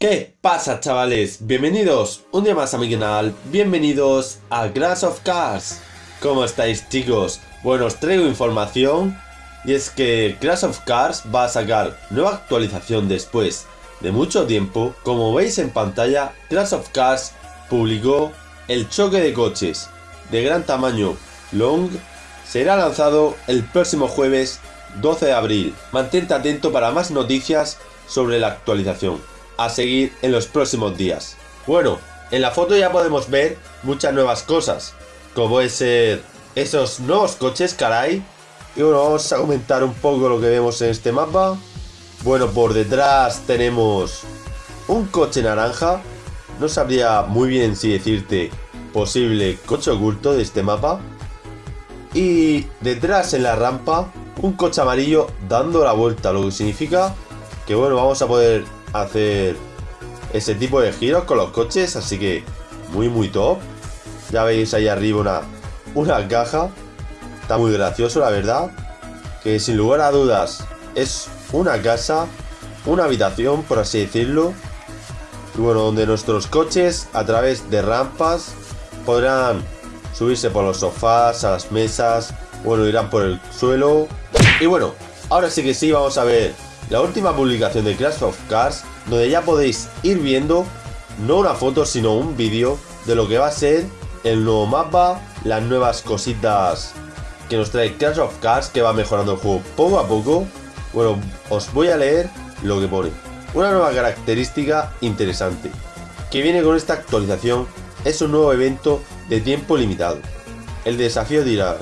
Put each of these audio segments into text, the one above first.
¿Qué pasa chavales? Bienvenidos un día más a mi canal, bienvenidos a Crash of Cars. ¿Cómo estáis chicos? Bueno, os traigo información y es que Crash of Cars va a sacar nueva actualización después de mucho tiempo. Como veis en pantalla, Crash of Cars publicó el choque de coches de gran tamaño Long. Será lanzado el próximo jueves 12 de abril. Mantente atento para más noticias sobre la actualización a seguir en los próximos días. Bueno, en la foto ya podemos ver muchas nuevas cosas, como puede ser esos nuevos coches, caray. Y bueno, vamos a comentar un poco lo que vemos en este mapa. Bueno, por detrás tenemos un coche naranja. No sabría muy bien si decirte posible coche oculto de este mapa. Y detrás en la rampa, un coche amarillo dando la vuelta, lo que significa que bueno, vamos a poder hacer ese tipo de giros con los coches, así que muy muy top. Ya veis ahí arriba una, una caja, está muy gracioso la verdad, que sin lugar a dudas es una casa, una habitación por así decirlo, y bueno, donde nuestros coches a través de rampas podrán subirse por los sofás, a las mesas, bueno, irán por el suelo. Y bueno, ahora sí que sí, vamos a ver la última publicación de Crash of Cars, donde ya podéis ir viendo no una foto sino un vídeo de lo que va a ser el nuevo mapa, las nuevas cositas que nos trae Crash of Cars que va mejorando el juego poco a poco. Bueno, os voy a leer lo que pone. Una nueva característica interesante que viene con esta actualización es un nuevo evento de tiempo limitado. El desafío dirá,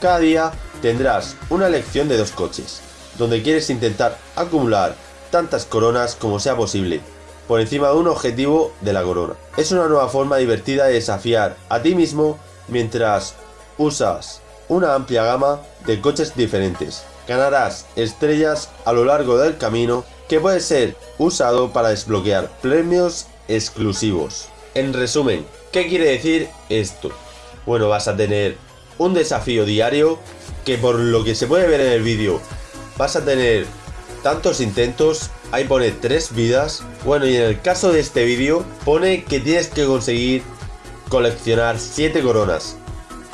cada día tendrás una elección de dos coches donde quieres intentar acumular tantas coronas como sea posible, por encima de un objetivo de la corona. Es una nueva forma divertida de desafiar a ti mismo mientras usas una amplia gama de coches diferentes. Ganarás estrellas a lo largo del camino que puede ser usado para desbloquear premios exclusivos. En resumen, ¿qué quiere decir esto? Bueno, vas a tener un desafío diario que por lo que se puede ver en el vídeo vas a tener tantos intentos, ahí pone tres vidas. Bueno, y en el caso de este vídeo, pone que tienes que conseguir coleccionar 7 coronas.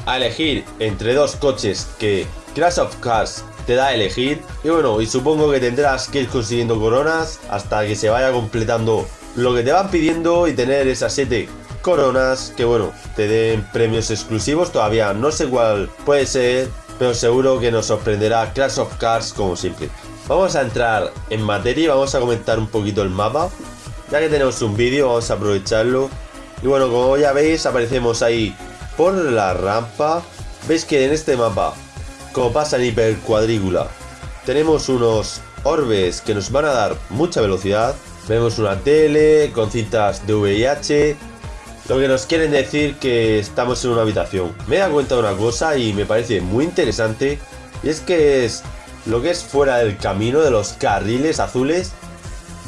A elegir entre dos coches que Crash of Cars te da a elegir. Y bueno, y supongo que tendrás que ir consiguiendo coronas hasta que se vaya completando lo que te van pidiendo y tener esas 7 coronas que bueno, te den premios exclusivos. Todavía no sé cuál puede ser, pero seguro que nos sorprenderá Crash of Cars como siempre. Vamos a entrar en materia y vamos a comentar un poquito el mapa. Ya que tenemos un vídeo, vamos a aprovecharlo. Y bueno, como ya veis, aparecemos ahí por la rampa. Veis que en este mapa, como pasa en hiper cuadrícula, tenemos unos orbes que nos van a dar mucha velocidad. Vemos una tele con cintas de VIH, lo que nos quieren decir que estamos en una habitación. Me he dado cuenta de una cosa y me parece muy interesante. Y es que es lo que es fuera del camino de los carriles azules.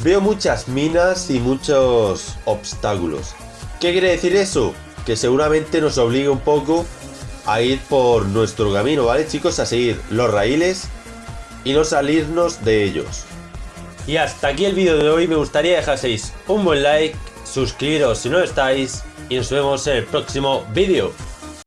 Veo muchas minas y muchos obstáculos. ¿Qué quiere decir eso? Que seguramente nos obligue un poco a ir por nuestro camino, ¿vale chicos? A seguir los raíles y no salirnos de ellos. Y hasta aquí el vídeo de hoy. Me gustaría dejaseis un buen like suscribiros si no estáis y nos vemos en el próximo vídeo.